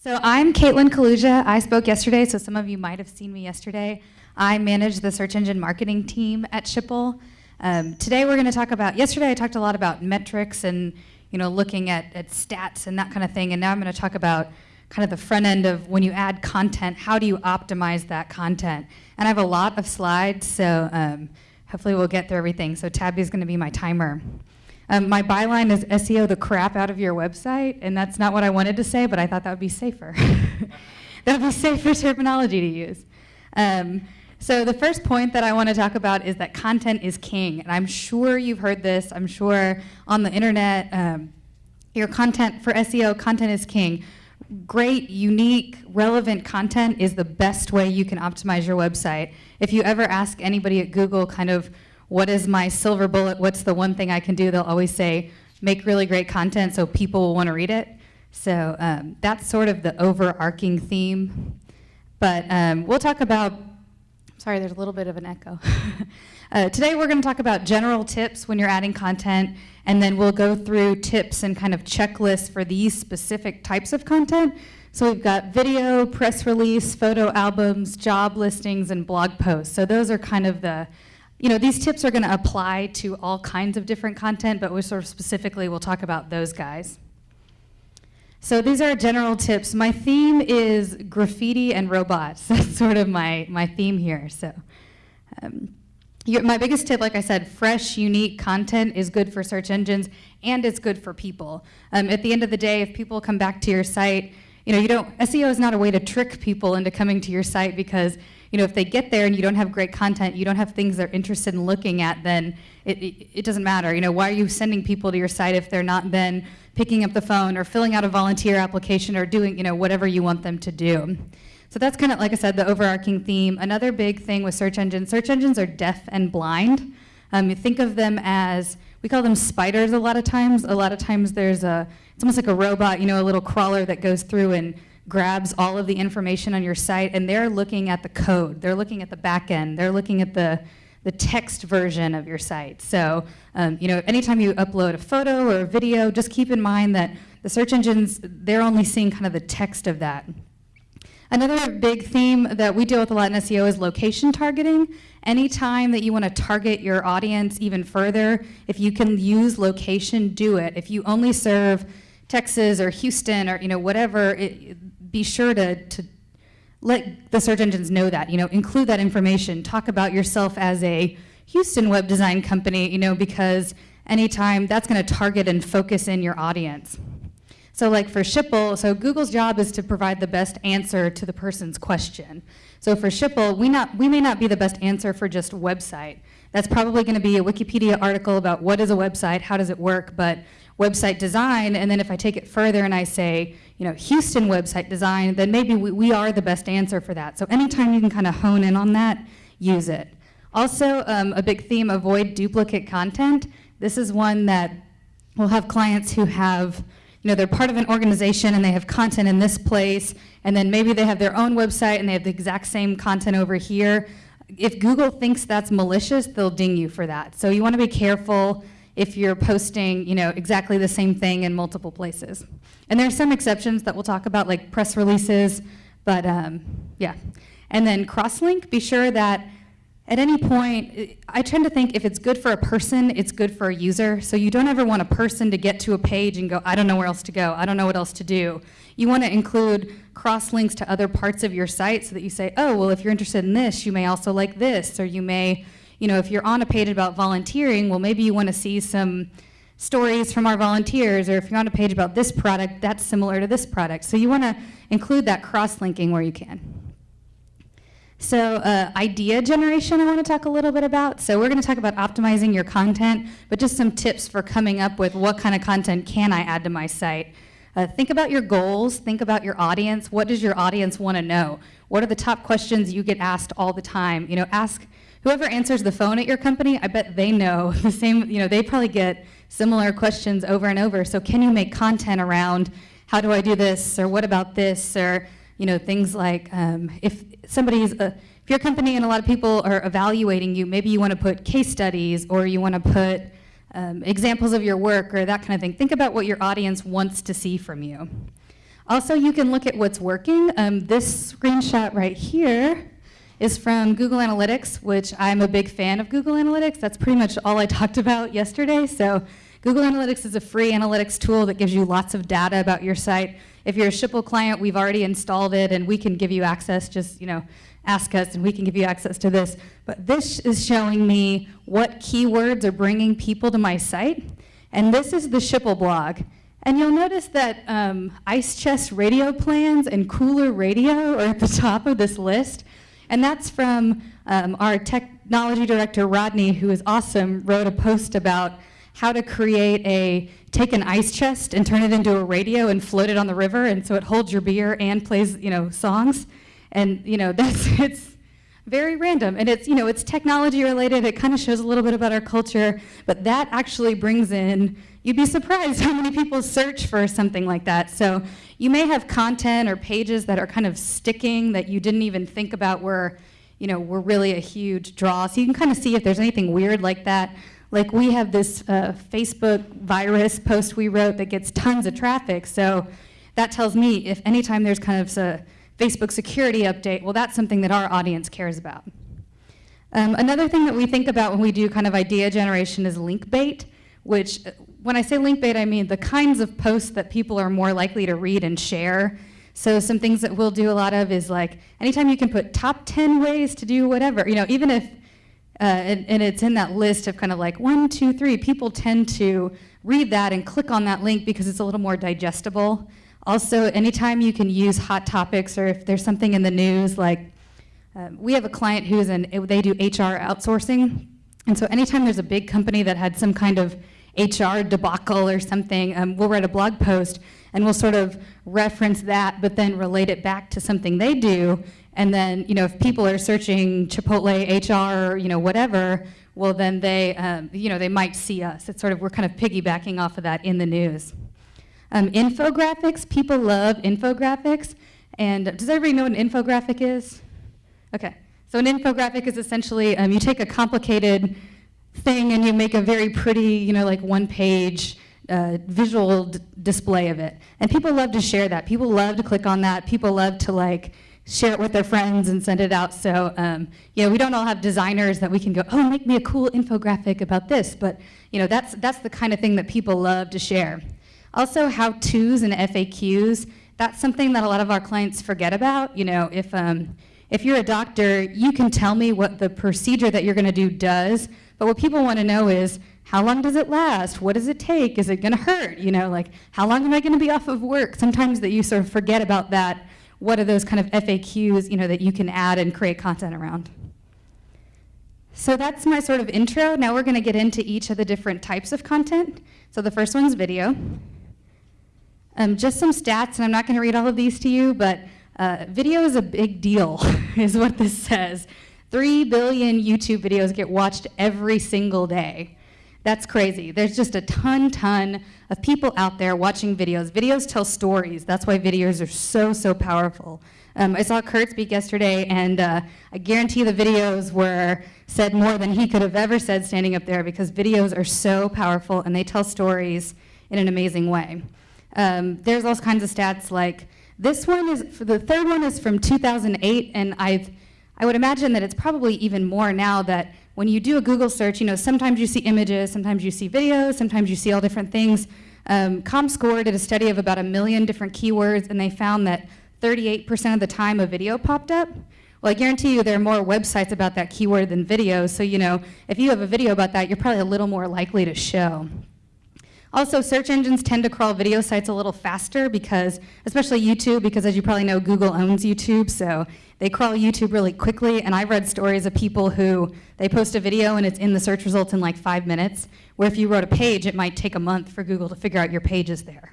So I'm Caitlin Kaluja. I spoke yesterday, so some of you might have seen me yesterday. I manage the search engine marketing team at Schipul. Um, today we're going to talk about, yesterday I talked a lot about metrics and you know, looking at, at stats and that kind of thing, and now I'm going to talk about kind of the front end of when you add content, how do you optimize that content? And I have a lot of slides, so um, hopefully we'll get through everything. So Tabby's going to be my timer. Um, my byline is SEO the crap out of your website, and that's not what I wanted to say, but I thought that would be safer. that would be safer terminology to use. Um, so the first point that I want to talk about is that content is king, and I'm sure you've heard this. I'm sure on the internet, um, your content for SEO, content is king. Great, unique, relevant content is the best way you can optimize your website. If you ever ask anybody at Google kind of what is my silver bullet, what's the one thing I can do, they'll always say, make really great content so people will want to read it. So um, that's sort of the overarching theme. But um, we'll talk about, sorry, there's a little bit of an echo. uh, today we're going to talk about general tips when you're adding content, and then we'll go through tips and kind of checklists for these specific types of content. So we've got video, press release, photo albums, job listings, and blog posts. So those are kind of the you know, these tips are going to apply to all kinds of different content, but we sort of specifically will talk about those guys. So these are general tips. My theme is graffiti and robots. That's sort of my, my theme here. So um, my biggest tip, like I said, fresh, unique content is good for search engines and it's good for people. Um, at the end of the day, if people come back to your site, you know, you don't, SEO is not a way to trick people into coming to your site because you know, if they get there and you don't have great content, you don't have things they're interested in looking at, then it, it, it, doesn't matter. You know, why are you sending people to your site if they're not then picking up the phone or filling out a volunteer application or doing, you know, whatever you want them to do. So that's kind of, like I said, the overarching theme. Another big thing with search engines, search engines are deaf and blind. Um, you think of them as, we call them spiders a lot of times. A lot of times there's a, it's almost like a robot, you know, a little crawler that goes through and grabs all of the information on your site and they're looking at the code, they're looking at the back end, they're looking at the, the text version of your site. So, um, you know, anytime you upload a photo or a video, just keep in mind that the search engines, they're only seeing kind of the text of that. Another big theme that we deal with a lot in SEO is location targeting. Anytime that you want to target your audience even further, if you can use location, do it. If you only serve Texas or Houston or you know whatever, it, be sure to, to let the search engines know that, you know, include that information, talk about yourself as a Houston web design company, you know, because anytime that's gonna target and focus in your audience. So like for Schipul, so Google's job is to provide the best answer to the person's question. So for Schipul, we, not, we may not be the best answer for just website. That's probably gonna be a Wikipedia article about what is a website, how does it work, but website design, and then if I take it further and I say, you know, Houston website design, then maybe we, we are the best answer for that. So anytime you can kind of hone in on that, use it. Also, um, a big theme, avoid duplicate content. This is one that we'll have clients who have, you know, they're part of an organization and they have content in this place, and then maybe they have their own website and they have the exact same content over here. If Google thinks that's malicious, they'll ding you for that. So you want to be careful if you're posting you know, exactly the same thing in multiple places. And there are some exceptions that we'll talk about, like press releases, but um, yeah. And then cross-link, be sure that at any point, I tend to think if it's good for a person, it's good for a user. So you don't ever want a person to get to a page and go, I don't know where else to go, I don't know what else to do. You want to include cross links to other parts of your site so that you say, oh, well, if you're interested in this, you may also like this, or you may you know, if you're on a page about volunteering, well, maybe you want to see some stories from our volunteers, or if you're on a page about this product, that's similar to this product. So you want to include that cross-linking where you can. So uh, idea generation I want to talk a little bit about. So we're going to talk about optimizing your content, but just some tips for coming up with what kind of content can I add to my site. Uh, think about your goals, think about your audience. What does your audience want to know? What are the top questions you get asked all the time? You know, ask whoever answers the phone at your company, I bet they know the same, you know, they probably get similar questions over and over. So can you make content around how do I do this or what about this or, you know, things like um, if somebody's, uh, if your company and a lot of people are evaluating you, maybe you want to put case studies or you want to put um, examples of your work or that kind of thing. Think about what your audience wants to see from you. Also, you can look at what's working. Um, this screenshot right here is from Google Analytics, which I'm a big fan of Google Analytics. That's pretty much all I talked about yesterday. So Google Analytics is a free analytics tool that gives you lots of data about your site. If you're a Schipul client, we've already installed it and we can give you access, just you know, ask us and we can give you access to this. But this is showing me what keywords are bringing people to my site. And this is the Schipul blog. And you'll notice that um, Ice Chest radio plans and Cooler Radio are at the top of this list. And that's from um, our technology director, Rodney, who is awesome, wrote a post about how to create a, take an ice chest and turn it into a radio and float it on the river, and so it holds your beer and plays, you know, songs. And, you know, that's, it's very random. And it's, you know, it's technology related. It kind of shows a little bit about our culture, but that actually brings in, you'd be surprised how many people search for something like that. So you may have content or pages that are kind of sticking that you didn't even think about were, you know, were really a huge draw. So you can kind of see if there's anything weird like that. Like we have this uh, Facebook virus post we wrote that gets tons of traffic. So that tells me if anytime there's kind of a Facebook security update, well, that's something that our audience cares about. Um, another thing that we think about when we do kind of idea generation is link bait, which when I say link bait, I mean the kinds of posts that people are more likely to read and share. So some things that we'll do a lot of is like, anytime you can put top 10 ways to do whatever, you know, even if uh, and, and, it's in that list of kind of like one, two, three. People tend to read that and click on that link because it's a little more digestible. Also, anytime you can use hot topics or if there's something in the news, like um, we have a client who's in, they do HR outsourcing. And so anytime there's a big company that had some kind of HR debacle or something, um, we'll write a blog post and we'll sort of reference that, but then relate it back to something they do. And then, you know, if people are searching Chipotle, HR, you know, whatever, well, then they, um, you know, they might see us. It's sort of, we're kind of piggybacking off of that in the news. Um, infographics, people love infographics. And does everybody know what an infographic is? Okay. So an infographic is essentially, um, you take a complicated thing and you make a very pretty, you know, like one page uh, visual display of it. And people love to share that. People love to click on that. People love to like, share it with their friends and send it out. So, um, you know, we don't all have designers that we can go, oh, make me a cool infographic about this. But, you know, that's, that's the kind of thing that people love to share. Also, how-tos and FAQs, that's something that a lot of our clients forget about. You know, if, um, if you're a doctor, you can tell me what the procedure that you're gonna do does, but what people wanna know is, how long does it last? What does it take? Is it gonna hurt? You know, like, how long am I gonna be off of work? Sometimes that you sort of forget about that what are those kind of FAQs you know, that you can add and create content around. So that's my sort of intro. Now we're going to get into each of the different types of content. So the first one's video. Um, just some stats, and I'm not going to read all of these to you, but uh, video is a big deal, is what this says. Three billion YouTube videos get watched every single day. That's crazy. There's just a ton, ton of people out there watching videos. Videos tell stories. That's why videos are so, so powerful. Um, I saw Kurt speak yesterday, and uh, I guarantee the videos were said more than he could have ever said standing up there because videos are so powerful and they tell stories in an amazing way. Um, there's all kinds of stats like this one is, the third one is from 2008, and I've, I would imagine that it's probably even more now that when you do a Google search, you know, sometimes you see images, sometimes you see videos, sometimes you see all different things. Um, ComScore did a study of about a million different keywords, and they found that 38% of the time a video popped up. Well, I guarantee you there are more websites about that keyword than videos, so you know, if you have a video about that, you're probably a little more likely to show. Also, search engines tend to crawl video sites a little faster because, especially YouTube, because as you probably know, Google owns YouTube, so they crawl YouTube really quickly, and I've read stories of people who, they post a video and it's in the search results in like five minutes, where if you wrote a page, it might take a month for Google to figure out your page is there.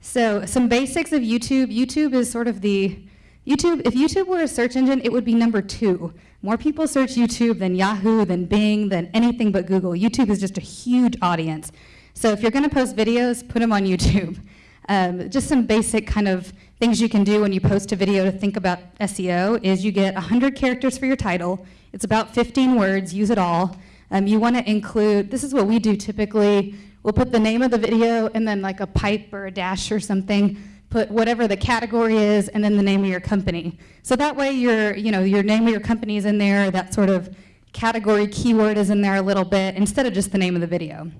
So some basics of YouTube. YouTube is sort of the, YouTube, if YouTube were a search engine, it would be number two. More people search YouTube than Yahoo, than Bing, than anything but Google. YouTube is just a huge audience. So if you're gonna post videos, put them on YouTube. Um, just some basic kind of things you can do when you post a video to think about SEO is you get 100 characters for your title. It's about 15 words, use it all. Um, you want to include, this is what we do typically, we'll put the name of the video and then like a pipe or a dash or something. Put whatever the category is and then the name of your company. So that way your, you know, your name of your company is in there, that sort of category keyword is in there a little bit instead of just the name of the video.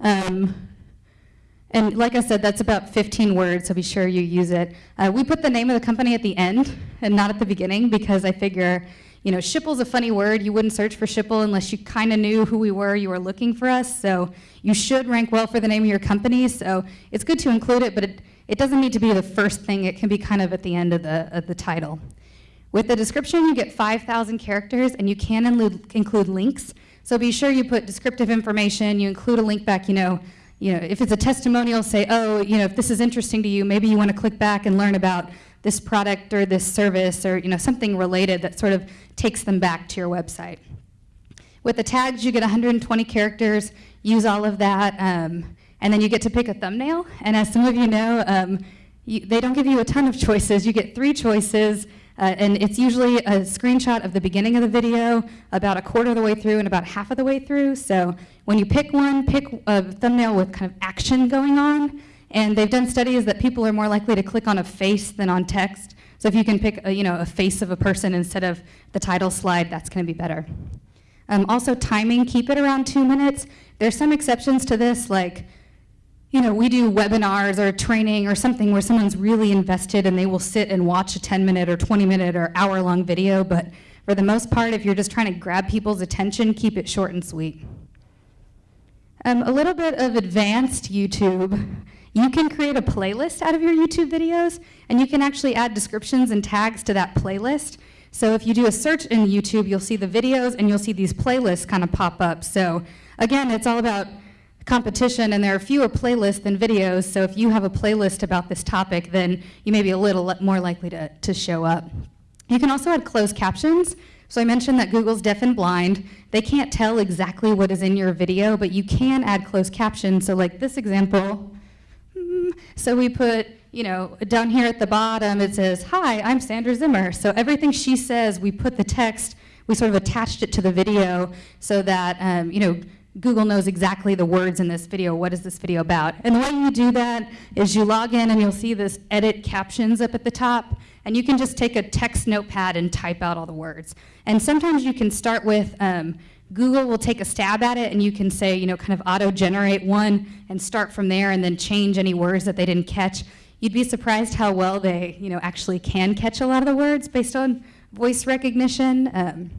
Um, and like I said, that's about 15 words, so be sure you use it. Uh, we put the name of the company at the end and not at the beginning because I figure, you know, Schipul's a funny word. You wouldn't search for Schipple unless you kind of knew who we were, you were looking for us. So you should rank well for the name of your company. So it's good to include it, but it, it doesn't need to be the first thing. It can be kind of at the end of the, of the title. With the description, you get 5,000 characters, and you can include, links. So be sure you put descriptive information, you include a link back, you know, you know, if it's a testimonial, say, oh, you know, if this is interesting to you, maybe you want to click back and learn about this product or this service or, you know, something related that sort of takes them back to your website. With the tags, you get 120 characters, use all of that, um, and then you get to pick a thumbnail. And as some of you know, um, you, they don't give you a ton of choices. You get three choices, uh, and it's usually a screenshot of the beginning of the video, about a quarter of the way through and about half of the way through. So when you pick one, pick a thumbnail with kind of action going on. And they've done studies that people are more likely to click on a face than on text. So if you can pick a, you know, a face of a person instead of the title slide, that's going to be better. Um, also timing, keep it around two minutes. There's some exceptions to this, like you know, we do webinars or training or something where someone's really invested and they will sit and watch a 10 minute or 20 minute or hour long video, but for the most part, if you're just trying to grab people's attention, keep it short and sweet. Um, a little bit of advanced YouTube. You can create a playlist out of your YouTube videos, and you can actually add descriptions and tags to that playlist. So if you do a search in YouTube, you'll see the videos and you'll see these playlists kind of pop up. So again, it's all about competition and there are fewer playlists than videos, so if you have a playlist about this topic, then you may be a little more likely to, to show up. You can also add closed captions. So I mentioned that Google's deaf and blind. They can't tell exactly what is in your video, but you can add closed captions. So like this example, hmm, so we put, you know, down here at the bottom it says, hi, I'm Sandra Zimmer. So everything she says, we put the text, we sort of attached it to the video so that, um, you know, Google knows exactly the words in this video. What is this video about? And the way you do that is you log in and you'll see this edit captions up at the top. And you can just take a text notepad and type out all the words. And sometimes you can start with, um, Google will take a stab at it and you can say, you know, kind of auto-generate one and start from there and then change any words that they didn't catch. You'd be surprised how well they, you know, actually can catch a lot of the words based on voice recognition. Um,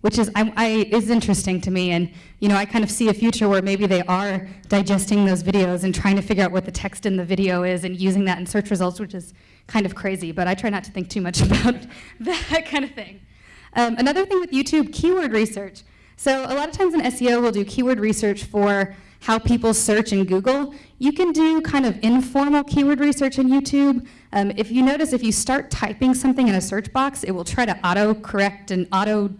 which is, I, I, is interesting to me. And you know, I kind of see a future where maybe they are digesting those videos and trying to figure out what the text in the video is and using that in search results, which is kind of crazy. But I try not to think too much about that kind of thing. Um, another thing with YouTube, keyword research. So a lot of times in SEO, we'll do keyword research for how people search in Google. You can do kind of informal keyword research in YouTube. Um, if you notice, if you start typing something in a search box, it will try to auto-correct and auto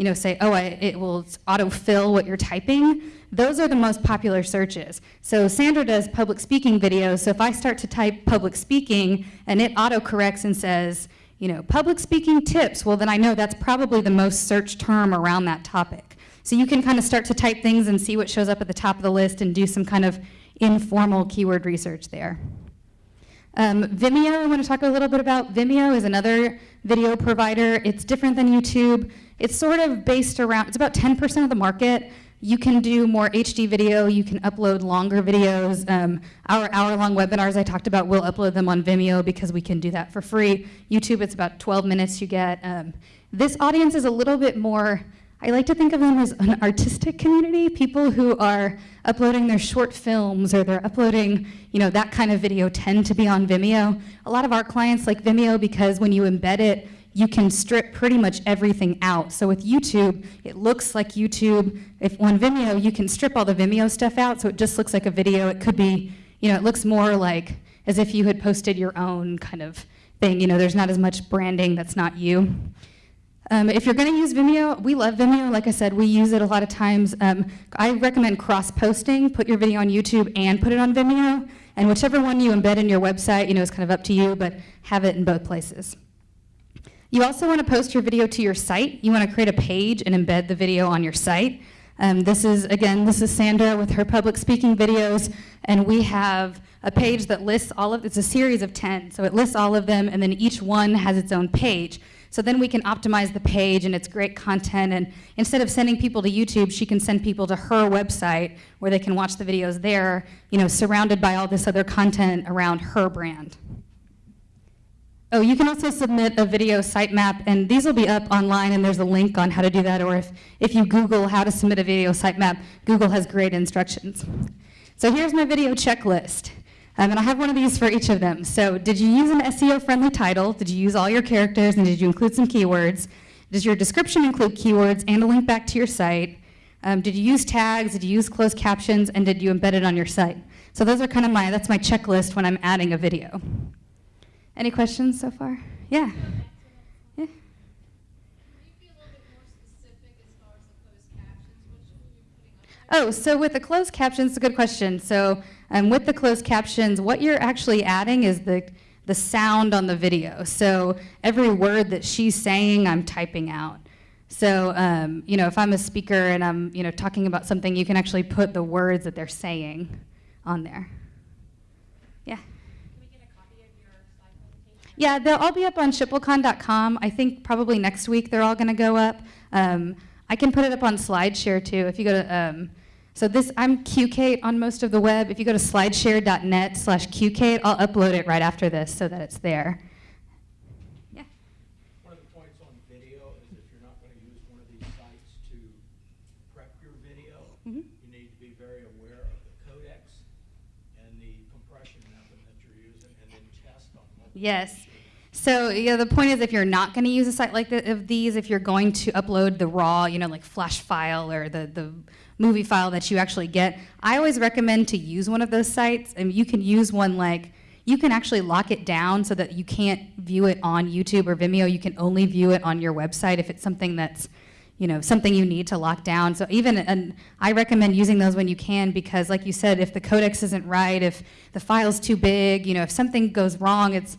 you know, say, oh, I, it will autofill what you're typing, those are the most popular searches. So Sandra does public speaking videos, so if I start to type public speaking and it autocorrects and says, you know, public speaking tips, well then I know that's probably the most searched term around that topic. So you can kind of start to type things and see what shows up at the top of the list and do some kind of informal keyword research there. Um, Vimeo, I want to talk a little bit about. Vimeo is another video provider. It's different than YouTube. It's sort of based around, it's about 10% of the market. You can do more HD video, you can upload longer videos. Um, our hour-long webinars I talked about, we'll upload them on Vimeo because we can do that for free. YouTube, it's about 12 minutes you get. Um, this audience is a little bit more, I like to think of them as an artistic community, people who are uploading their short films or they're uploading, you know, that kind of video tend to be on Vimeo. A lot of our clients like Vimeo because when you embed it, you can strip pretty much everything out. So with YouTube, it looks like YouTube. If on Vimeo, you can strip all the Vimeo stuff out, so it just looks like a video. It could be, you know, it looks more like as if you had posted your own kind of thing. You know, there's not as much branding that's not you. Um, if you're going to use Vimeo, we love Vimeo. Like I said, we use it a lot of times. Um, I recommend cross-posting. Put your video on YouTube and put it on Vimeo. And whichever one you embed in your website, you know, is kind of up to you, but have it in both places. You also want to post your video to your site. You want to create a page and embed the video on your site. Um, this is, again, this is Sandra with her public speaking videos, and we have a page that lists all of, it's a series of 10, so it lists all of them, and then each one has its own page. So then we can optimize the page and it's great content. And instead of sending people to YouTube, she can send people to her website where they can watch the videos there, you know, surrounded by all this other content around her brand. Oh, you can also submit a video sitemap, and these will be up online, and there's a link on how to do that, or if, if you Google how to submit a video sitemap, Google has great instructions. So here's my video checklist. Um, and I have one of these for each of them. So did you use an SEO-friendly title? Did you use all your characters, and did you include some keywords? Does your description include keywords and a link back to your site? Um, did you use tags? Did you use closed captions? And did you embed it on your site? So those are kind of my, that's my checklist when I'm adding a video. Any questions so far? Yeah. Yeah. Oh, so with the closed captions, it's a good question. So um, with the closed captions, what you're actually adding is the, the sound on the video. So every word that she's saying, I'm typing out. So, um, you know, if I'm a speaker and I'm, you know, talking about something, you can actually put the words that they're saying on there. Yeah. Yeah, they'll all be up on schipulcon.com. I think probably next week they're all going to go up. Um, I can put it up on SlideShare too. If you go to, um, so this, I'm QKate on most of the web. If you go to slideshare.net slash QKate, I'll upload it right after this so that it's there. Yeah. One of the points on video is if you're not going to use one of these sites to prep your video, Mhm. you need to be very aware of the codecs and the compression method that you're using, and then test on Yes. So yeah, the point is if you're not going to use a site like the, of these, if you're going to upload the raw, you know, like flash file or the, the movie file that you actually get, I always recommend to use one of those sites. And you can use one like, you can actually lock it down so that you can't view it on YouTube or Vimeo. You can only view it on your website if it's something that's, you know, something you need to lock down. So even, and I recommend using those when you can because like you said, if the codecs isn't right, if the file's too big, you know, if something goes wrong, it's,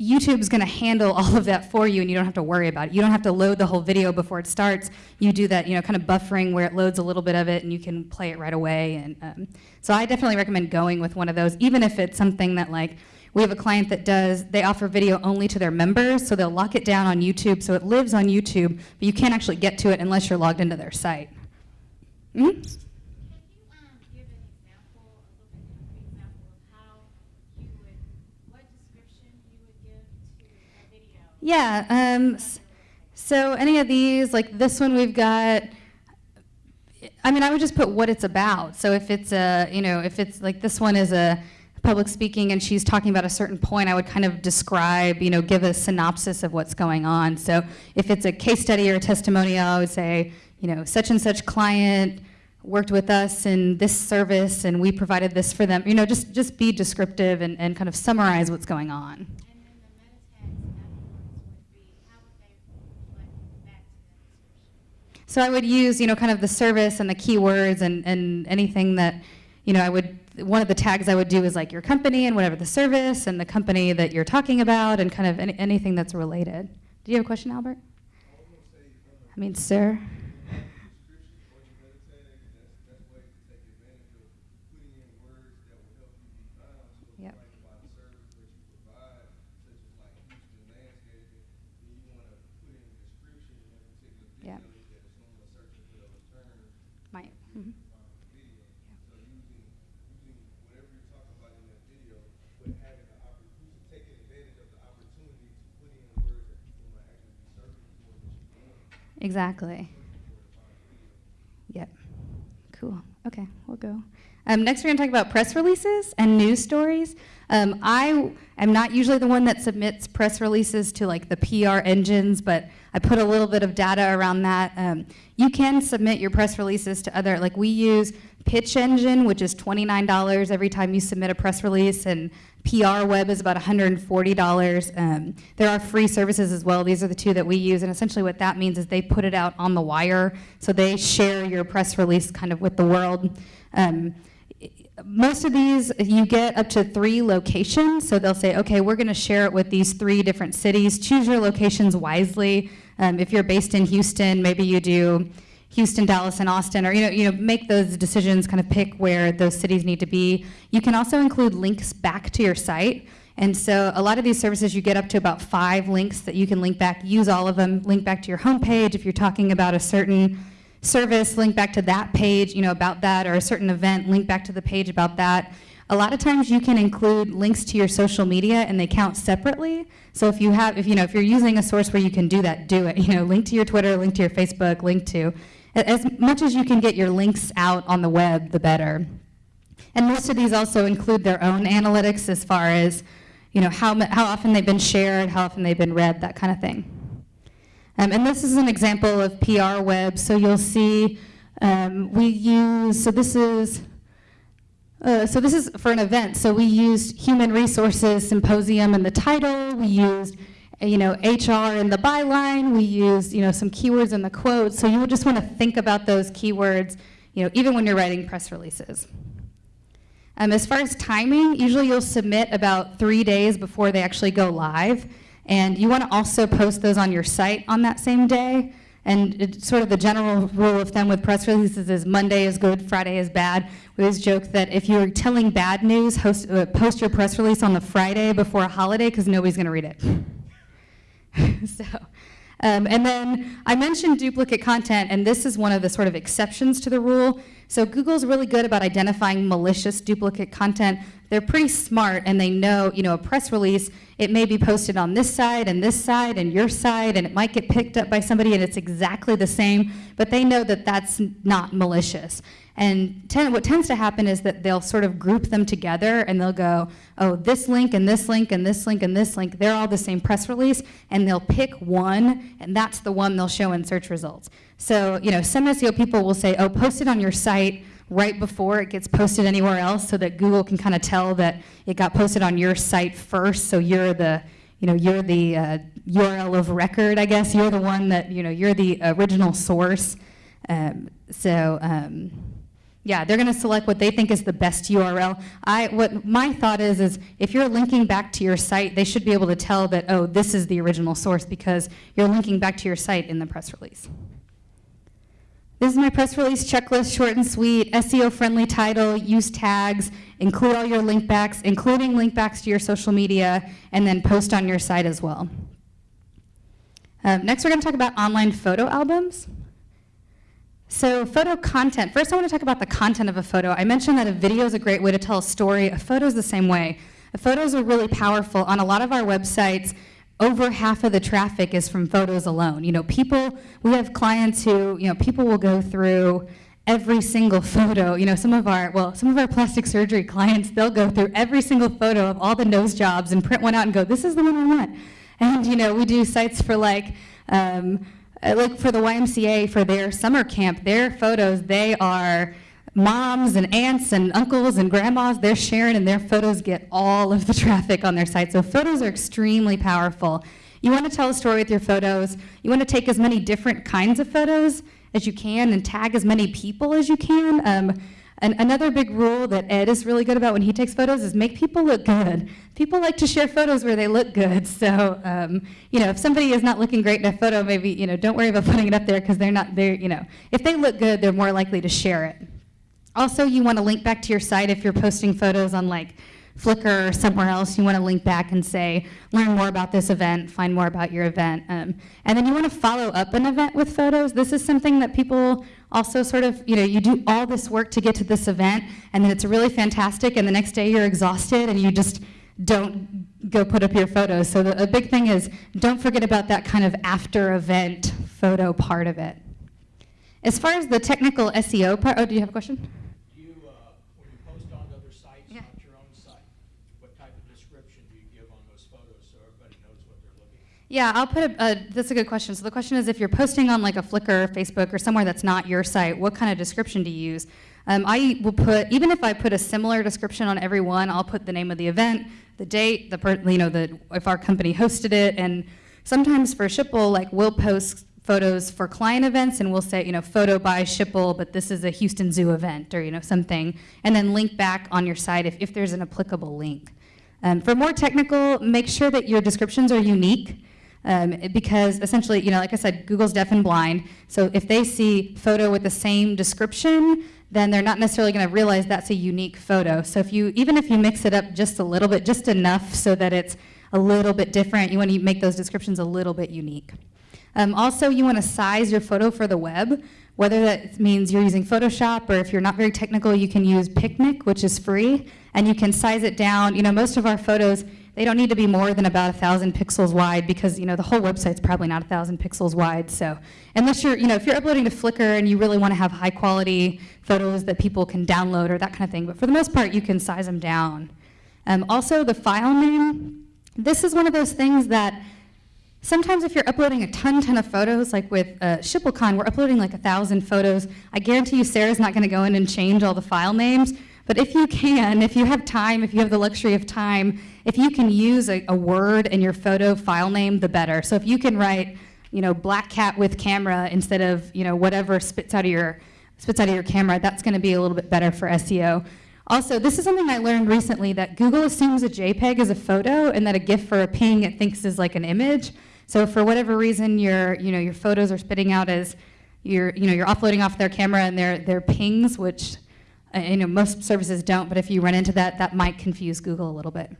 YouTube's going to handle all of that for you and you don't have to worry about it. You don't have to load the whole video before it starts. You do that, you know, kind of buffering where it loads a little bit of it and you can play it right away. And um, so I definitely recommend going with one of those, even if it's something that like, we have a client that does, they offer video only to their members, so they'll lock it down on YouTube, so it lives on YouTube, but you can't actually get to it unless you're logged into their site. Mhm. Can you um, give an example, a little bit concrete example of how you would, what description you would give to a video? Yeah, um, so any of these, like this one we've got, I mean, I would just put what it's about. So if it's a, you know, if it's like this one is a public speaking and she's talking about a certain point, I would kind of describe, you know, give a synopsis of what's going on. So if it's a case study or a testimonial, I would say, you know, such and such client worked with us in this service and we provided this for them. You know, just, just be descriptive and, and kind of summarize what's going on. And then the meta tags afterwards would be, how would they reflect back to that description? So I would use, you know, kind of the service and the keywords and, and anything that, you know, I would, one of the tags I would do is like your company and whatever the service and the company that you're talking about and kind of any, anything that's related. Do you have a question, Albert? I mean, sir? Yep. Yep. Might. mhm. Exactly. Yep. Cool. Okay, we'll go. Um, next, we're going to talk about press releases and news stories. Um, I am not usually the one that submits press releases to like the PR engines, but I put a little bit of data around that. Um, you can submit your press releases to other, like we use Pitch Engine, which is $29 every time you submit a press release, and PR Web is about $140. Um, there are free services as well. These are the two that we use, and essentially what that means is they put it out on the wire, so they share your press release kind of with the world. Um, most of these, you get up to three locations, so they'll say, okay, we're going to share it with these three different cities. Choose your locations wisely. Um, if you're based in Houston, maybe you do Houston, Dallas, and Austin, or you know, you know, make those decisions, kind of pick where those cities need to be. You can also include links back to your site. And so a lot of these services, you get up to about five links that you can link back, use all of them, link back to your homepage. If you're talking about a certain service, link back to that page, you know, about that, or a certain event, link back to the page about that. A lot of times you can include links to your social media and they count separately. So if you have, if you know, if you're using a source where you can do that, do it. You know, link to your Twitter, link to your Facebook, link to, as much as you can get your links out on the web, the better. And most of these also include their own analytics as far as, you know, how, how often they've been shared, how often they've been read, that kind of thing. Um, and this is an example of PR web. So you'll see um, we use, so this is, uh, so this is for an event. So we used human resources symposium in the title. We used, you know, HR in the byline. We used, you know, some keywords in the quote. So you would just want to think about those keywords, you know, even when you're writing press releases. Um, as far as timing, usually you'll submit about three days before they actually go live. And you want to also post those on your site on that same day. And it's sort of the general rule of thumb with press releases is Monday is good, Friday is bad. We always joke that if you're telling bad news, host, uh, post your press release on the Friday before a holiday because nobody's going to read it. so, um, and then I mentioned duplicate content, and this is one of the sort of exceptions to the rule. So Google's really good about identifying malicious duplicate content. They're pretty smart, and they know, you know, a press release, it may be posted on this side and this side and your side, and it might get picked up by somebody and it's exactly the same, but they know that that's not malicious. And ten, what tends to happen is that they'll sort of group them together and they'll go, oh, this link and this link and this link and this link, they're all the same press release, and they'll pick one, and that's the one they'll show in search results. So, you know, some SEO people will say, oh, post it on your site right before it gets posted anywhere else so that Google can kind of tell that it got posted on your site first, so you're the, you know, you're the uh, URL of record, I guess. You're the one that, you know, you're the original source. Um, so, um, yeah, they're going to select what they think is the best URL. I, what my thought is, is if you're linking back to your site, they should be able to tell that, oh, this is the original source because you're linking back to your site in the press release. This is my press release checklist, short and sweet, SEO-friendly title, use tags, include all your link backs, including link backs to your social media, and then post on your site as well. Um, next, we're going to talk about online photo albums. So photo content. First, I want to talk about the content of a photo. I mentioned that a video is a great way to tell a story. A photo is the same way. photos are really powerful. On a lot of our websites, over half of the traffic is from photos alone. You know, people, we have clients who, you know, people will go through every single photo. You know, some of our, well, some of our plastic surgery clients, they'll go through every single photo of all the nose jobs and print one out and go, this is the one I want. And, you know, we do sites for like, um, like for the YMCA, for their summer camp, their photos, they are, moms and aunts and uncles and grandmas, they're sharing and their photos get all of the traffic on their site. So photos are extremely powerful. You want to tell a story with your photos. You want to take as many different kinds of photos as you can and tag as many people as you can. Um, and another big rule that Ed is really good about when he takes photos is make people look good. People like to share photos where they look good. So, um, you know, if somebody is not looking great in a photo, maybe, you know, don't worry about putting it up there because they're not, they're, you know, if they look good, they're more likely to share it. Also, you want to link back to your site if you're posting photos on like Flickr or somewhere else. You want to link back and say, learn more about this event, find more about your event. Um, and then you want to follow up an event with photos. This is something that people also sort of, you know, you do all this work to get to this event, and then it's really fantastic, and the next day you're exhausted, and you just don't go put up your photos. So the, a big thing is don't forget about that kind of after event photo part of it. As far as the technical SEO part, oh, do you have a question? Do you, uh, when you post on other sites, Yeah. not your own site, what type of description do you give on those photos so everybody knows what they're looking at? Yeah, I'll put a, that's a good question. So the question is if you're posting on like a Flickr, Facebook, or somewhere that's not your site, what kind of description do you use? Um, I will put, even if I put a similar description on every one, I'll put the name of the event, the date, the, you know, the, if our company hosted it, and sometimes for Schipul, like we'll post photos for client events and we'll say, you know, photo by Schipul, but this is a Houston Zoo event or, you know, something, and then link back on your site if, if there's an applicable link. Um, for more technical, make sure that your descriptions are unique. Um, because essentially, you know, like I said, Google's deaf and blind. So if they see photo with the same description, then they're not necessarily going to realize that's a unique photo. So if you, even if you mix it up just a little bit, just enough so that it's a little bit different, you want to make those descriptions a little bit unique. Um, also, you want to size your photo for the web, whether that means you're using Photoshop or if you're not very technical, you can use Picnik, which is free, and you can size it down. You know, most of our photos, they don't need to be more than about a thousand pixels wide because you know the whole website's probably not a thousand pixels wide. So unless you're, you know, if you're uploading to Flickr and you really want to have high quality photos that people can download or that kind of thing, but for the most part, you can size them down. Um, also, the file name. This is one of those things that Sometimes if you're uploading a ton, ton of photos, like with uh, SchipulCon, we're uploading like a thousand photos. I guarantee you Sarah's not gonna go in and change all the file names, but if you can, if you have time, if you have the luxury of time, if you can use a, a word in your photo file name, the better. So if you can write, you know, black cat with camera instead of, you know, whatever spits out of your, spits out of your camera, that's gonna be a little bit better for SEO. Also, this is something I learned recently that Google assumes a JPEG is a photo and that a GIF or a ping it thinks is like an image. So for whatever reason, your you know your photos are spitting out as you're you know you're offloading off their camera and they're they're pings, which uh, you know most services don't. But if you run into that, that might confuse Google a little bit.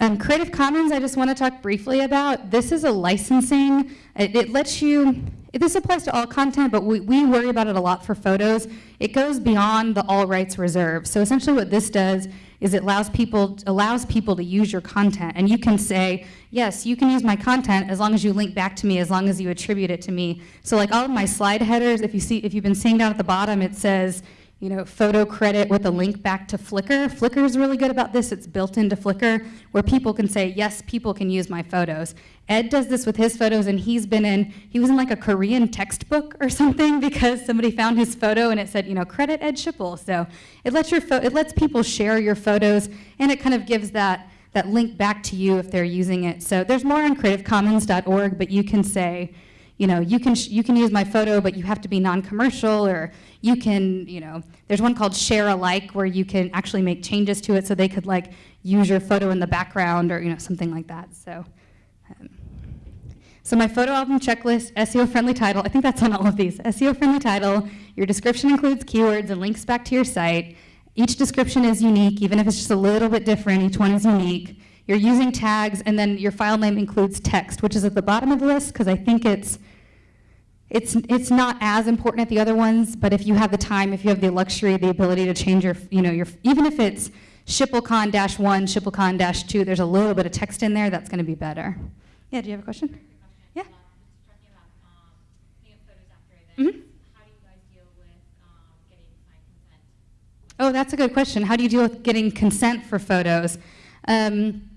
Um, Creative Commons, I just want to talk briefly about. This is a licensing. It, it lets you, this applies to all content, but we, we worry about it a lot for photos. It goes beyond the all rights reserved. So essentially what this does is it allows people, allows people to use your content. And you can say, yes, you can use my content as long as you link back to me, as long as you attribute it to me. So like all of my slide headers, if, you see, if you've been seeing down at the bottom, it says, you know, photo credit with a link back to Flickr. Flickr is really good about this. It's built into Flickr where people can say, yes, people can use my photos. Ed does this with his photos and he's been in, he was in like a Korean textbook or something because somebody found his photo and it said, you know, credit Ed Schipul. So it lets, your it lets people share your photos and it kind of gives that, that link back to you if they're using it. So there's more on creativecommons.org, but you can say, you know, you can, you can use my photo, but you have to be non-commercial, or you can, you know, there's one called share alike where you can actually make changes to it so they could like use your photo in the background or, you know, something like that. So, um, so my photo album checklist, SEO friendly title, I think that's on all of these. SEO friendly title, your description includes keywords and links back to your site. Each description is unique, even if it's just a little bit different, each one is unique. You're using tags, and then your file name includes text, which is at the bottom of the list because I think it's, it's, it's not as important at the other ones, but if you have the time, if you have the luxury, the ability to change your, you know, your, even if it's SchipulCon dash one, SchipulCon dash two, there's a little bit of text in there, that's going to be better. Yeah, do you have a question? Yeah. Just talking about, um, putting up photos after events, mm-hmm. how do you guys deal with, um, getting signed consent? Oh, that's a good question. How do you deal with getting consent for photos? Um,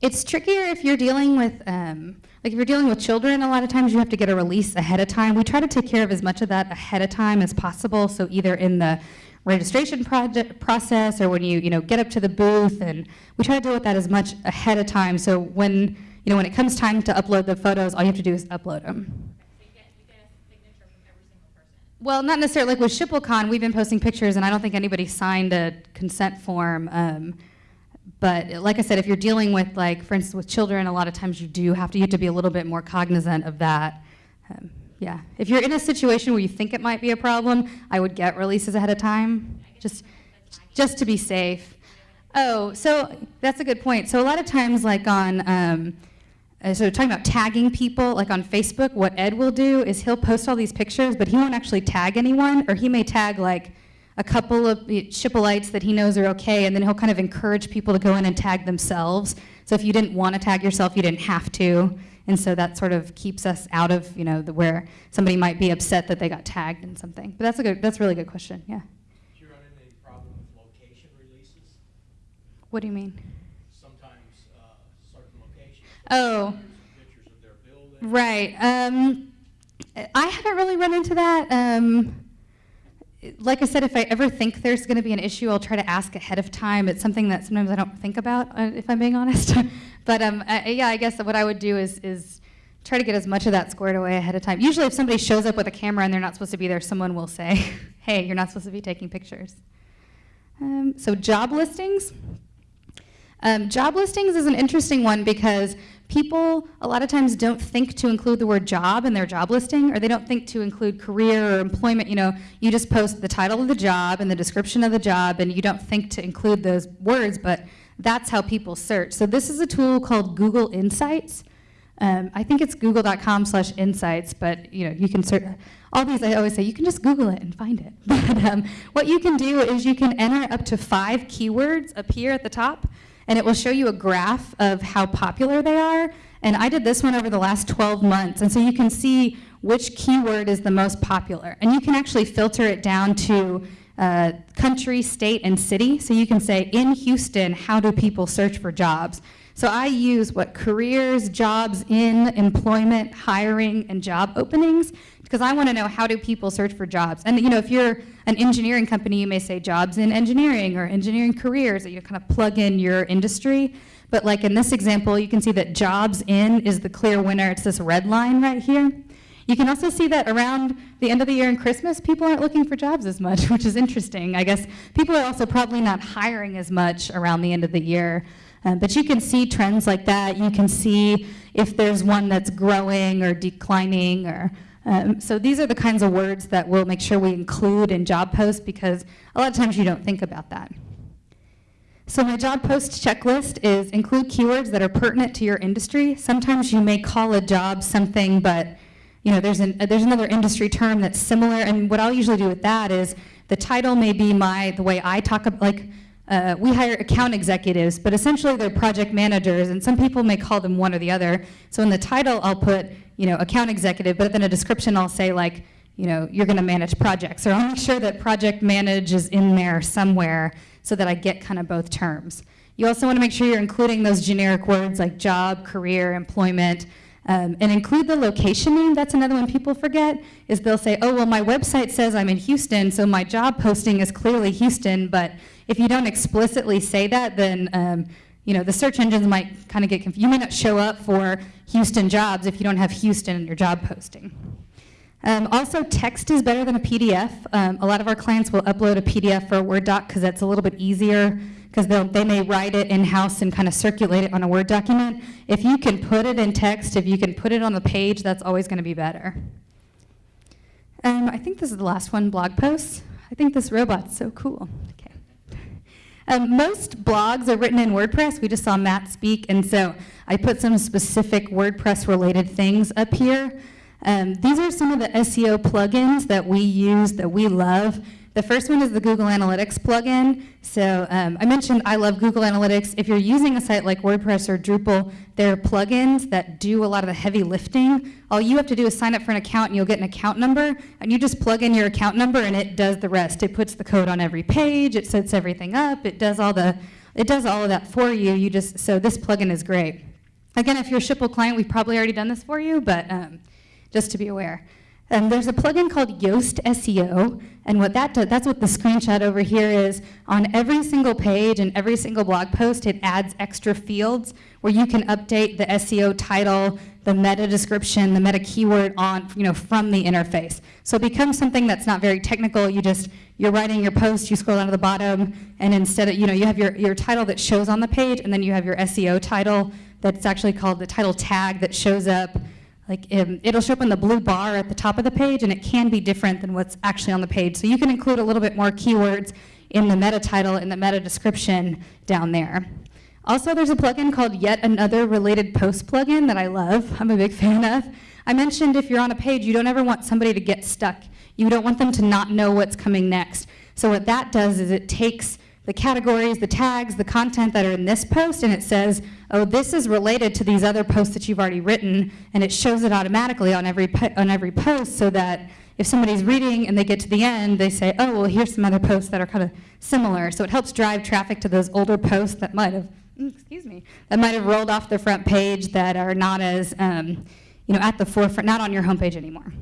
it's trickier if you're dealing with, um, like if you're dealing with children, a lot of times you have to get a release ahead of time. We try to take care of as much of that ahead of time as possible, so either in the registration project process or when you, you know, get up to the booth, and we try to deal with that as much ahead of time, so when, you know, when it comes time to upload the photos, all you have to do is upload them. Well, not necessarily. Like with SchipulCon, we've been posting pictures, and I don't think anybody signed a consent form. Um, but like I said, if you're dealing with, like, for instance, with children, a lot of times you do have to, you have to be a little bit more cognizant of that. Um, yeah. If you're in a situation where you think it might be a problem, I would get releases ahead of time, just, just to be safe. Oh, so that's a good point. So a lot of times, like on, um, uh, so talking about tagging people, like on Facebook, what Ed will do is he'll post all these pictures, but he won't actually tag anyone, or he may tag like a couple of Schipulites that he knows are okay, and then he'll kind of encourage people to go in and tag themselves. So if you didn't want to tag yourself, you didn't have to, and so that sort of keeps us out of, you know, the, where somebody might be upset that they got tagged in something. But that's a good, that's a really good question. Yeah. Do you run into any problem with location releases? What do you mean? Sometimes, uh, certain locations. Oh. Pictures of their building. Right. Um, I haven't really run into that. Um, like I said, if I ever think there's going to be an issue, I'll try to ask ahead of time. It's something that sometimes I don't think about, uh, if I'm being honest. but um, I, yeah, I guess what I would do is, is try to get as much of that squared away ahead of time. Usually, if somebody shows up with a camera and they're not supposed to be there, someone will say, "Hey, you're not supposed to be taking pictures." Um, so job listings. Um, job listings is an interesting one because people a lot of times don't think to include the word job in their job listing, or they don't think to include career or employment. You know, you just post the title of the job and the description of the job, and you don't think to include those words, but that's how people search. So this is a tool called Google Insights. Um, I think it's google.com slash insights, but you know, you can search, all these I always say, you can just Google it and find it. But um, what you can do is you can enter up to five keywords up here at the top, and it will show you a graph of how popular they are. And I did this one over the last 12 months, and so you can see which keyword is the most popular. And you can actually filter it down to uh, country, state, and city. So you can say, in Houston, how do people search for jobs? So I use what careers, jobs in, employment, hiring, and job openings, because I want to know how do people search for jobs. And you know, if you're an engineering company, you may say jobs in engineering or engineering careers, that you kind of plug in your industry. But like in this example, you can see that jobs in is the clear winner. It's this red line right here. You can also see that around the end of the year and Christmas, people aren't looking for jobs as much, which is interesting. I guess people are also probably not hiring as much around the end of the year. Um, but you can see trends like that. You can see if there's one that's growing or declining. Or um, So these are the kinds of words that we'll make sure we include in job posts because a lot of times you don't think about that. So my job post checklist is include keywords that are pertinent to your industry. Sometimes you may call a job something, but you know, there's, an, there's another industry term that's similar, and what I'll usually do with that is the title may be my, the way I talk about, like, uh, we hire account executives, but essentially they're project managers, and some people may call them one or the other. So in the title, I'll put, you know, account executive, but then a description I'll say like, you know, you're going to manage projects, or I'll make sure that project manage is in there somewhere so that I get kind of both terms. You also want to make sure you're including those generic words like job, career, employment, um, and include the location name. That's another one people forget, is they'll say, oh, well, my website says I'm in Houston, so my job posting is clearly Houston, but if you don't explicitly say that, then um, you know, the search engines might kind of get confused. You may not show up for Houston jobs if you don't have Houston in your job posting. Um, also, text is better than a PDF. Um, a lot of our clients will upload a PDF for a Word doc because that's a little bit easier because they may write it in-house and kind of circulate it on a Word document. If you can put it in text, if you can put it on the page, that's always going to be better. Um, I think this is the last one, blog posts. I think this robot's so cool. Okay. Um, most blogs are written in WordPress. We just saw Matt speak, and so I put some specific WordPress-related things up here. Um, these are some of the SEO plugins that we use that we love. The first one is the Google Analytics plugin. So um, I mentioned I love Google Analytics. If you're using a site like WordPress or Drupal, there are plugins that do a lot of the heavy lifting. All you have to do is sign up for an account and you'll get an account number, and you just plug in your account number and it does the rest. It puts the code on every page, it sets everything up, it does all the it does all of that for you. You just so this plugin is great. Again, if you're a Schipul client, we've probably already done this for you, but um, just to be aware. Um, there's a plugin called Yoast SEO, and what that does, that's what the screenshot over here is. On every single page and every single blog post, it adds extra fields where you can update the SEO title, the meta description, the meta keyword on, you know, from the interface. So it becomes something that's not very technical. You just, you're writing your post, you scroll down to the bottom, and instead of, you know, you have your, your title that shows on the page, and then you have your SEO title that's actually called the title tag that shows up like um, it'll show up in the blue bar at the top of the page and it can be different than what's actually on the page. So you can include a little bit more keywords in the meta title and the meta description down there. Also, there's a plugin called Yet Another Related Post plugin that I love. I'm a big fan of. I mentioned if you're on a page, you don't ever want somebody to get stuck. You don't want them to not know what's coming next. So what that does is it takes the categories, the tags, the content that are in this post, and it says, oh, this is related to these other posts that you've already written, and it shows it automatically on every, on every post so that if somebody's reading and they get to the end, they say, oh, well, here's some other posts that are kind of similar. So it helps drive traffic to those older posts that might have, mm, excuse me, that might have rolled off the front page that are not as, um, you know, at the forefront, not on your homepage anymore.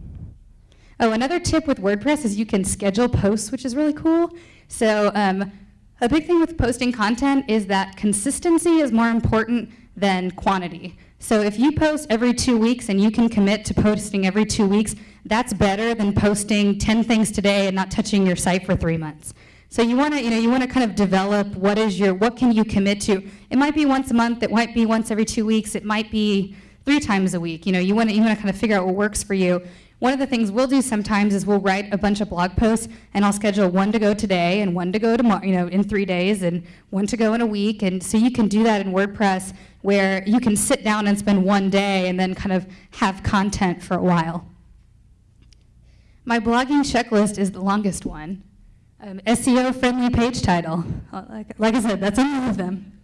Oh, another tip with WordPress is you can schedule posts, which is really cool. So um, a big thing with posting content is that consistency is more important than quantity. So if you post every two weeks and you can commit to posting every two weeks, that's better than posting 10 things today and not touching your site for three months. So you want to, you know, you want to kind of develop what is your, what can you commit to? It might be once a month, it might be once every two weeks, it might be three times a week. You know, you want to, you want to kind of figure out what works for you. One of the things we'll do sometimes is we'll write a bunch of blog posts and I'll schedule one to go today and one to go tomorrow, you know, in three days and one to go in a week. And so you can do that in WordPress where you can sit down and spend one day and then kind of have content for a while. My blogging checklist is the longest one. Um, SEO friendly page title. Uh, Like, like I said, that's all of them.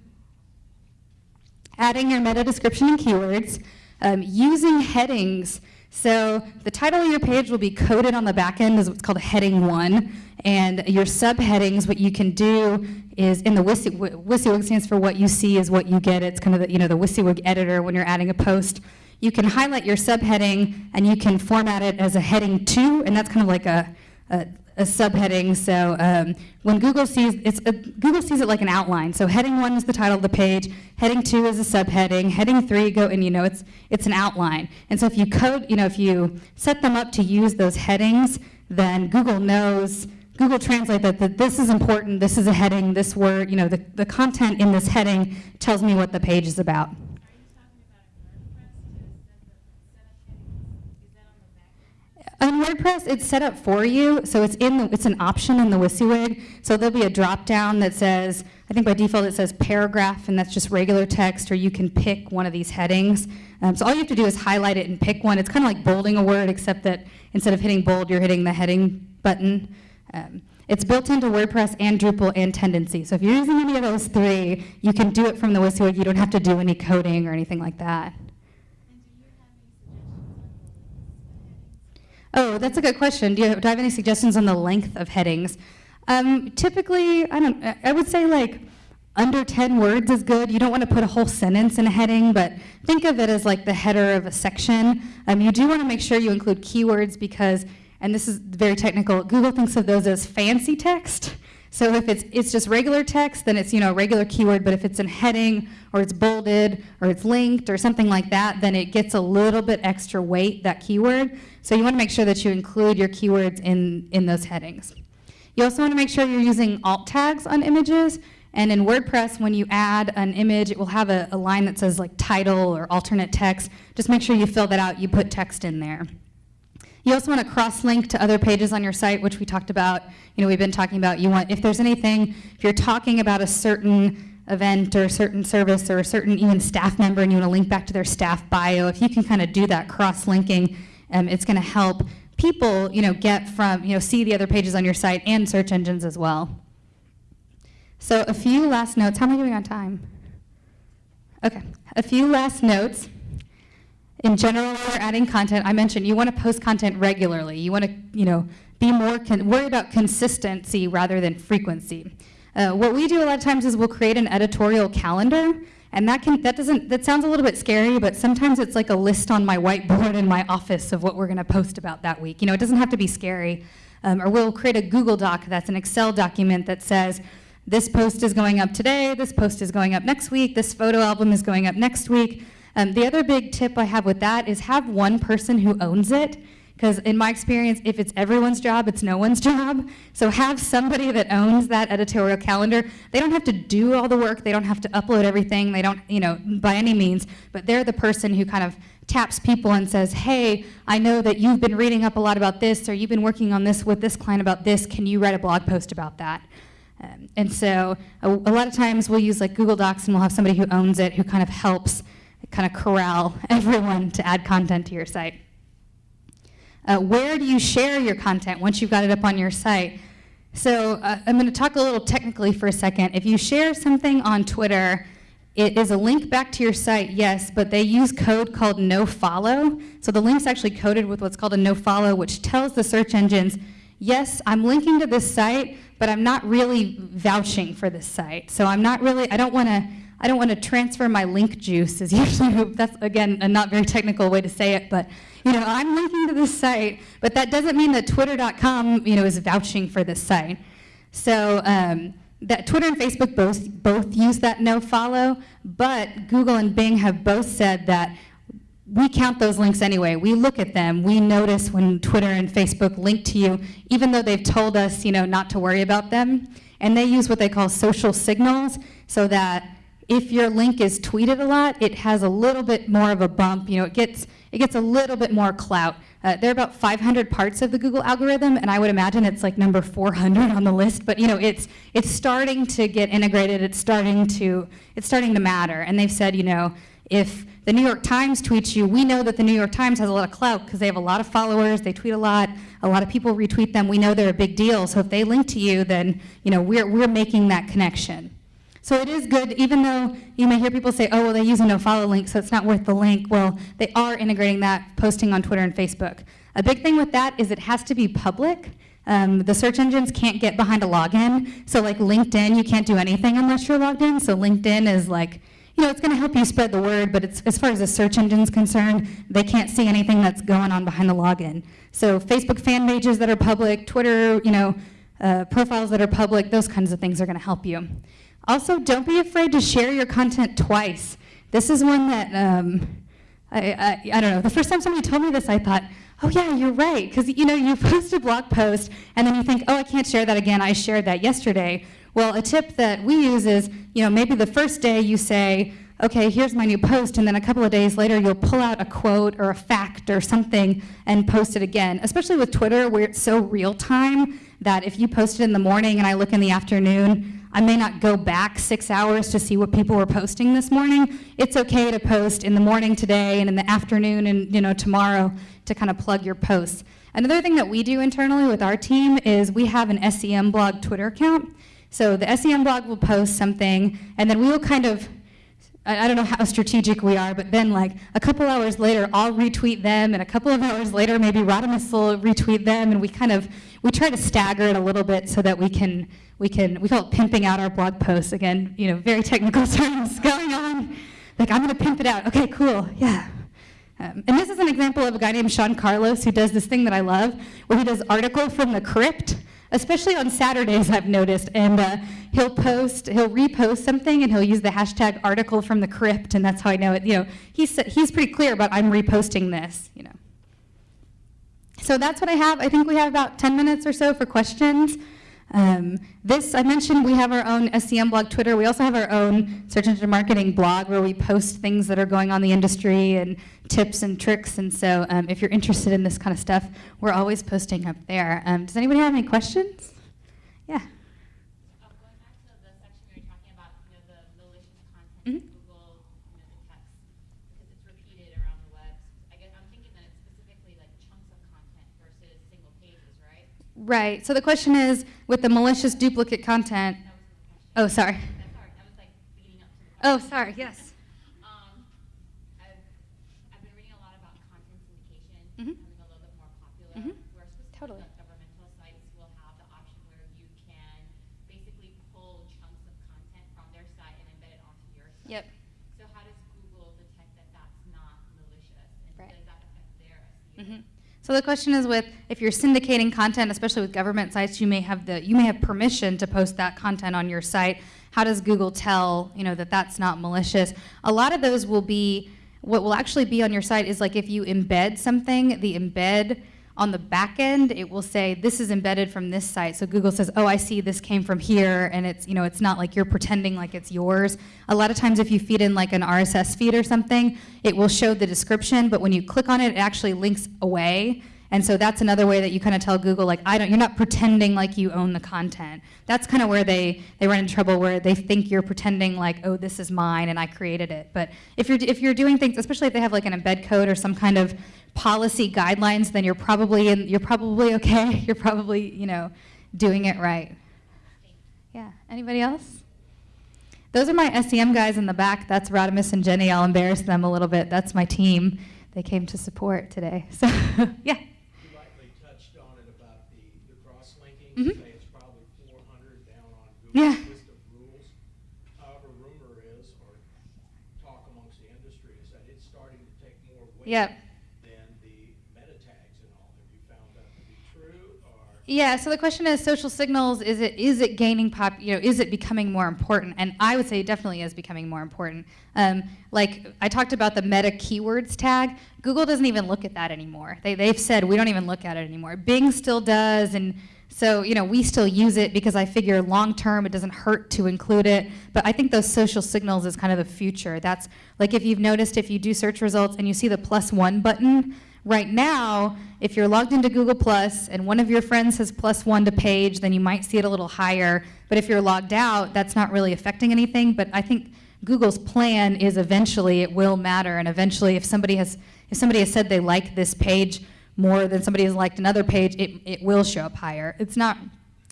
Adding your meta description and keywords. Um, using headings. So the title of your page will be coded on the back end as what's called a heading one. And your subheadings, what you can do is in the WYSIWYG, WYSIWYG stands for what you see is what you get. It's kind of the, you know, the WYSIWYG editor when you're adding a post. You can highlight your subheading and you can format it as a heading two, and that's kind of like a, a, a subheading. So um, when Google sees it's a, Google sees it like an outline. So heading one is the title of the page. Heading two is a subheading. Heading three go and you know it's it's an outline. And so if you code, you know, if you set them up to use those headings, then Google knows. Google Translate that, that this is important, this is a heading, this word, you know, the, the content in this heading tells me what the page is about. Are you talking about in WordPress to set the, set up headings? Is that on WordPress, it's set up for you, so it's in the, it's an option in the WYSIWYG. So there'll be a drop down that says, I think by default it says paragraph, and that's just regular text, or you can pick one of these headings. Um, so all you have to do is highlight it and pick one. It's kind of like bolding a word, except that instead of hitting bold, you're hitting the heading button. Um, it's built into WordPress and Drupal and Tendenci. So if you're using any of those three, you can do it from the WYSIWYG. You don't have to do any coding or anything like that. Oh, that's a good question. Do you, do I have any suggestions on the length of headings? Um, typically, I don't. I would say like under 10 words is good. You don't want to put a whole sentence in a heading, but think of it as like the header of a section. Um, you do want to make sure you include keywords because, and this is very technical. Google thinks of those as fancy text. So if it's it's just regular text, then it's you know a regular keyword. But if it's in heading or it's bolded or it's linked or something like that, then it gets a little bit extra weight that keyword. So you want to make sure that you include your keywords in in those headings. You also want to make sure you're using alt tags on images. And in WordPress, when you add an image, it will have a, a line that says like title or alternate text. Just make sure you fill that out. You put text in there. You also want to cross-link to other pages on your site, which we talked about. You know, we've been talking about. You want if there's anything, if you're talking about a certain event or a certain service or a certain even staff member, and you want to link back to their staff bio, if you can kind of do that cross-linking, um, it's going to help people, you know, get from you know see the other pages on your site and search engines as well. So a few last notes. How am I doing on time? Okay, a few last notes. In general, when we're adding content, I mentioned you want to post content regularly. You want to, you know, be more worry about consistency rather than frequency. Uh, what we do a lot of times is we'll create an editorial calendar, and that can that doesn't that sounds a little bit scary, but sometimes it's like a list on my whiteboard in my office of what we're going to post about that week. You know, it doesn't have to be scary. Um, or we'll create a Google Doc that's an Excel document that says this post is going up today, this post is going up next week, this photo album is going up next week. Um, the other big tip I have with that is have one person who owns it. Because in my experience, if it's everyone's job, it's no one's job. So have somebody that owns that editorial calendar. They don't have to do all the work. They don't have to upload everything. They don't, you know, by any means. But they're the person who kind of taps people and says, hey, I know that you've been reading up a lot about this, or you've been working on this with this client about this. Can you write a blog post about that? Um, and so a, a lot of times we'll use like Google Docs and we'll have somebody who owns it who kind of helps kind of corral everyone to add content to your site. Uh, where do you share your content once you've got it up on your site? So uh, I'm going to talk a little technically for a second. If you share something on Twitter, it is a link back to your site, yes, but they use code called nofollow. So the link's actually coded with what's called a nofollow, which tells the search engines, yes, I'm linking to this site, but I'm not really vouching for this site. So I'm not really, I don't want to I don't want to transfer my link juice is usually, that's again, a not very technical way to say it, but you know, I'm linking to this site, but that doesn't mean that twitter.com, you know, is vouching for this site. So um, that Twitter and Facebook both, both use that no follow, but Google and Bing have both said that we count those links anyway. We look at them. We notice when Twitter and Facebook link to you, even though they've told us, you know, not to worry about them. And they use what they call social signals so that if your link is tweeted a lot, it has a little bit more of a bump. You know, it gets it gets a little bit more clout. Uh, there are about 500 parts of the Google algorithm, and I would imagine it's like number 400 on the list. But you know, it's it's starting to get integrated. It's starting to it's starting to matter. And they've said, you know, if the New York Times tweets you, we know that the New York Times has a lot of clout because they have a lot of followers, they tweet a lot, a lot of people retweet them, we know they're a big deal. So if they link to you, then you know, we're, we're making that connection. So it is good, even though you may hear people say, oh, well, they use a no-follow link, so it's not worth the link. Well, they are integrating that, posting on Twitter and Facebook. A big thing with that is it has to be public. Um, the search engines can't get behind a login. So like LinkedIn, you can't do anything unless you're logged in. So LinkedIn is like, you know, it's going to help you spread the word, but it's, as far as the search engine's concerned, they can't see anything that's going on behind the login. So Facebook fan pages that are public, Twitter, you know, uh, profiles that are public, those kinds of things are going to help you. Also, don't be afraid to share your content twice. This is one that, um, I, I, I don't know, the first time somebody told me this, I thought, oh yeah, you're right. Because you know, you post a blog post and then you think, oh, I can't share that again. I shared that yesterday. Well, a tip that we use is, you know, maybe the first day you say, okay, here's my new post, and then a couple of days later you'll pull out a quote or a fact or something and post it again. Especially with Twitter where it's so real time that if you post it in the morning and I look in the afternoon, I may not go back six hours to see what people were posting this morning. It's okay to post in the morning today and in the afternoon and you know tomorrow to kind of plug your posts. Another thing that we do internally with our team is we have an SEM blog Twitter account. So the SEM blog will post something and then we will kind of I, don't know how strategic we are, but then like a couple hours later, I'll retweet them, and a couple of hours later, maybe Rodimus will retweet them, and we kind of we try to stagger it a little bit so that we can we can we call it pimping out our blog posts again. You know, very technical terms going on. Like I'm going to pimp it out. Okay, cool. Yeah. Um, and this is an example of a guy named Sean Carlos who does this thing that I love, where he does article from the crypt especially on Saturdays, I've noticed. And uh, he'll post, he'll repost something, and he'll use the hashtag article from the crypt, and that's how I know it. You know, he's he's pretty clear about I'm reposting this. You know. So that's what I have. I think we have about 10 minutes or so for questions. Um, this, I mentioned we have our own SEM blog Twitter. We also have our own search engine marketing blog where we post things that are going on in the industry and tips and tricks. And so um, if you're interested in this kind of stuff, we're always posting up there. Um, does anybody have any questions? Yeah. Um, going back to the section where you're talking about, you know, the malicious content, Mhm. Google, you know, detects, because it's repeated around the web. I guess, I'm thinking that it's specifically like chunks of content versus single pages, right? So the question is, with the malicious duplicate content. That was the question. Oh, sorry. That's sorry, that was like leading up to the Oh, sorry. Yes. Um, I've, I've been reading a lot about content syndication Mhm. becoming a little bit more popular, Mhm. where specifically Totally. like governmental sites will have the option where you can basically pull chunks of content from their site and embed it onto your site. Yep. So how does Google detect that that's not malicious, and Right. does that affect their SEO? Mhm. So the question is with if you're syndicating content, especially with government sites, you may have the you may have permission to post that content on your site. How does Google tell you know that that's not malicious? A lot of those will be what will actually be on your site is like if you embed something, the embed on the back end, it will say this is embedded from this site. So Google says, "Oh, I see this came from here," and it's you know it's not like you're pretending like it's yours. A lot of times, if you feed in like an RSS feed or something, it will show the description, but when you click on it, it actually links away. And so that's another way that you kind of tell Google, like, I don't, you're not pretending like you own the content. That's kind of where they, they run into trouble, where they think you're pretending like, oh, this is mine and I created it. But if you're, if you're doing things, especially if they have like an embed code or some kind of policy guidelines, then you're probably in, you're probably okay. You're probably, you know, doing it right. Yeah. Anybody else? Those are my SEM guys in the back. That's Rodimus and Jenny. I'll embarrass them a little bit. That's my team. They came to support today. So, yeah. You lightly touched on it about the, the cross-linking, Mhm. say it's probably four hundred down on Yeah. Google's Yeah, so the question is social signals is it is it gaining pop you know is it becoming more important and I would say it definitely is becoming more important. Um, like I talked about the meta keywords tag, Google doesn't even look at that anymore. They they've said we don't even look at it anymore. Bing still does and so you know we still use it because I figure long term it doesn't hurt to include it. But I think those social signals is kind of the future. That's like if you've noticed if you do search results and you see the plus one button Right now, if you're logged into Google Plus and one of your friends has plus one to page, then you might see it a little higher. But if you're logged out, that's not really affecting anything. But I think Google's plan is eventually it will matter, and eventually, if somebody has if somebody has said they like this page more than somebody has liked another page, it, it will show up higher. It's not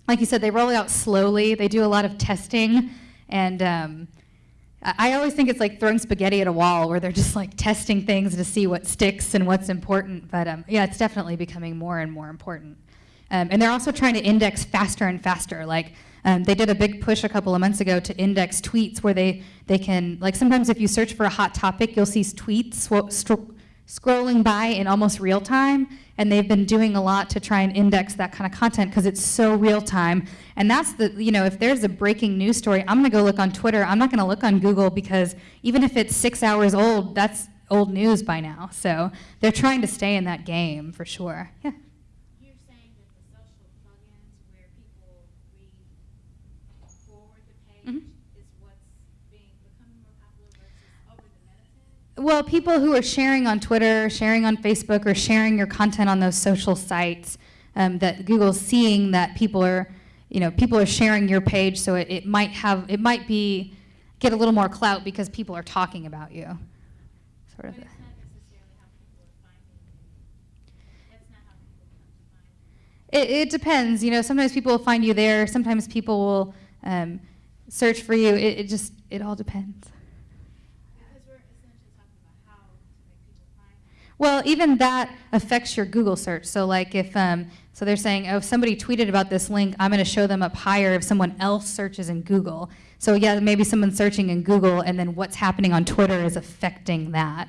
like you said, they roll it out slowly. They do a lot of testing, and um, I always think it's like throwing spaghetti at a wall where they're just like testing things to see what sticks and what's important. But um, yeah, it's definitely becoming more and more important. Um, and they're also trying to index faster and faster. Like um, they did a big push a couple of months ago to index tweets where they, they can, like sometimes if you search for a hot topic, you'll see tweets scrolling by in almost real time. And they've been doing a lot to try and index that kind of content because it's so real time. And that's the, you know, if there's a breaking news story, I'm going to go look on Twitter. I'm not going to look on Google because even if it's six hours old, that's old news by now. So they're trying to stay in that game for sure. Yeah. You're saying that the social plugins where people read forward the page Mhm. is what's being becoming more popular versus over the meta tag? Well, people who are sharing on Twitter, sharing on Facebook, or sharing your content on those social sites, um, that Google's seeing that people are, you know, people are sharing your page, so it, it might have, it might be, get a little more clout because people are talking about you. Sort of. it's not necessarily how people are finding you. That's not how people come to find you. It, it depends. You know, sometimes people will find you there. Sometimes people will um, search for you. It, it just, it all depends. Because we're essentially talking about how to make people find you. Well, even that affects your Google search. So like if, um, so they're saying, oh, if somebody tweeted about this link, I'm going to show them up higher if someone else searches in Google. So yeah, maybe someone's searching in Google and then what's happening on Twitter is affecting that.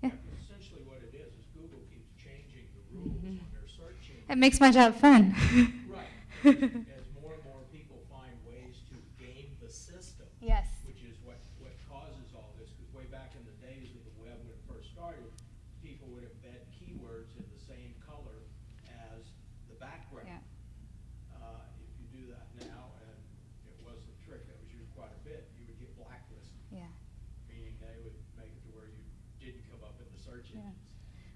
Yeah. Essentially what it is, is Google keeps changing the rules on their search engine. It makes my job fun. Right. started, people would embed keywords in the same color as the background. Yeah. Uh, if you do that now, and it was a trick that was used quite a bit, you would get blacklisted, Yeah. meaning they would make it to where you didn't come up in the search Yeah. engines.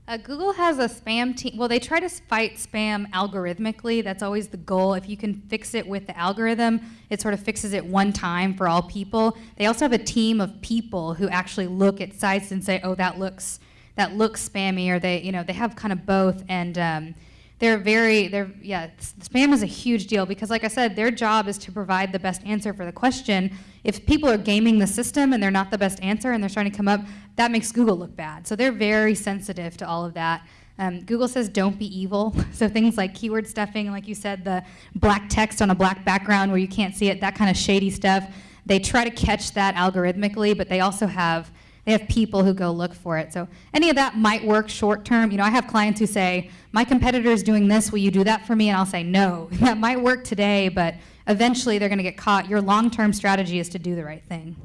Uh, Google has a spam team. Well, they try to fight spam algorithmically. That's always the goal. If you can fix it with the algorithm, it sort of fixes it one time for all people. They also have a team of people who actually look at sites and say, "Oh, that looks that looks spammy," or they, you know, they have kind of both. And um, they're very, they're yeah. Spam is a huge deal because, like I said, their job is to provide the best answer for the question. If people are gaming the system and they're not the best answer and they're trying to come up, that makes Google look bad. So they're very sensitive to all of that. Um, Google says don't be evil. So things like keyword stuffing, like you said, the black text on a black background where you can't see it, that kind of shady stuff. They try to catch that algorithmically, but they also have they have people who go look for it. So any of that might work short term. You know, I have clients who say, "My competitor is doing this. Will you do that for me?" And I'll say, "No. That might work today, but eventually they're going to get caught. Your long-term strategy is to do the right thing."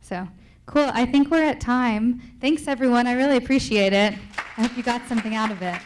So, cool. I think we're at time. Thanks, everyone. I really appreciate it. I hope you got something out of it.